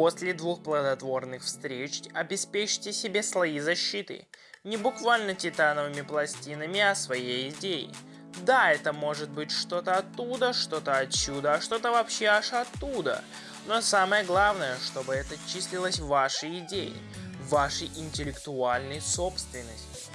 После двух плодотворных встреч обеспечьте себе слои защиты. Не буквально титановыми пластинами, а своей идеей. Да, это может быть что-то оттуда, что-то отсюда, а что-то вообще аж оттуда. Но самое главное, чтобы это числилось вашей идеей, вашей интеллектуальной собственностью.